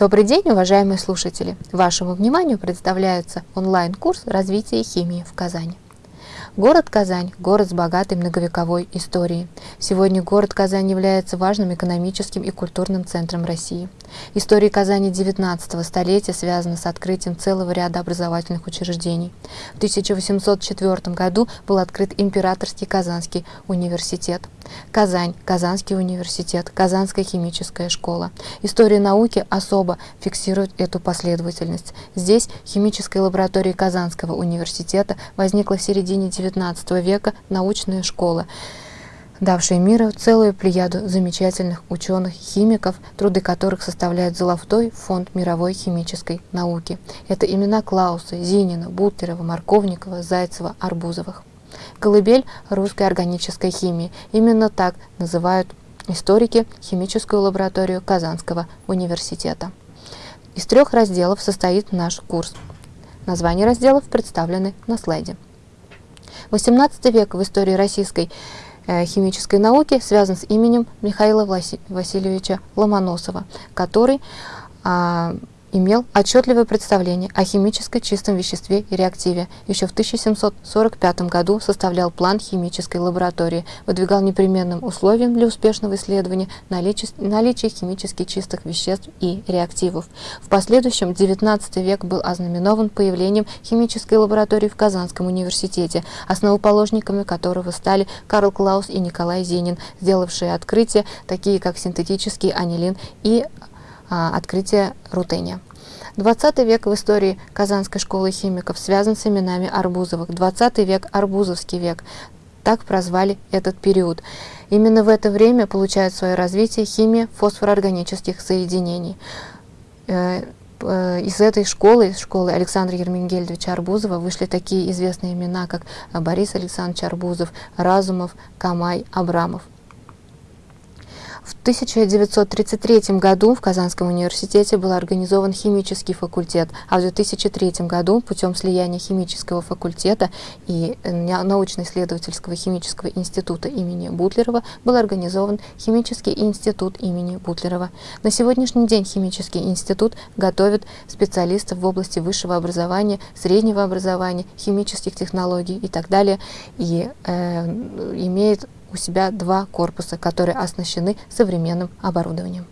Добрый день, уважаемые слушатели! Вашему вниманию представляется онлайн-курс развития химии в Казани. Город Казань – город с богатой многовековой историей. Сегодня город Казань является важным экономическим и культурным центром России. История Казани XIX столетия связана с открытием целого ряда образовательных учреждений. В 1804 году был открыт Императорский Казанский университет. Казань, Казанский университет, Казанская химическая школа. История науки особо фиксирует эту последовательность. Здесь химическая лаборатория Казанского университета возникла в середине XIX века научная школа давшая миру целую плеяду замечательных ученых-химиков, труды которых составляют золотой фонд мировой химической науки. Это имена Клауса, Зинина, Бутлерова, Марковникова, Зайцева, Арбузовых. Колыбель русской органической химии. Именно так называют историки химическую лабораторию Казанского университета. Из трех разделов состоит наш курс. Названия разделов представлены на слайде. 18 век в истории российской э, химической науки связан с именем Михаила Васильевича Ломоносова, который а, имел отчетливое представление о химической чистом веществе и реактиве. Еще в 1745 году составлял план химической лаборатории, выдвигал непременным условием для успешного исследования наличие, наличие химически чистых веществ и реактивов. В последующем XIX век был ознаменован появлением химической лаборатории в Казанском университете, основоположниками которого стали Карл Клаус и Николай Зенин, сделавшие открытия, такие как синтетический анилин и а, открытие рутения. 20 век в истории Казанской школы химиков связан с именами Арбузовых. 20 век – Арбузовский век. Так прозвали этот период. Именно в это время получает свое развитие химия фосфороорганических соединений. Э, э, из этой школы, из школы Александра Ермингельдовича Арбузова, вышли такие известные имена, как Борис Александрович Арбузов, Разумов, Камай, Абрамов. В 1933 году в Казанском университете был организован химический факультет, а в 2003 году путем слияния химического факультета и э, научно-исследовательского химического института имени Бутлерова был организован химический институт имени Бутлерова. На сегодняшний день химический институт готовит специалистов в области высшего образования, среднего образования, химических технологий и так далее, и э, имеет у себя два корпуса, которые оснащены современным оборудованием.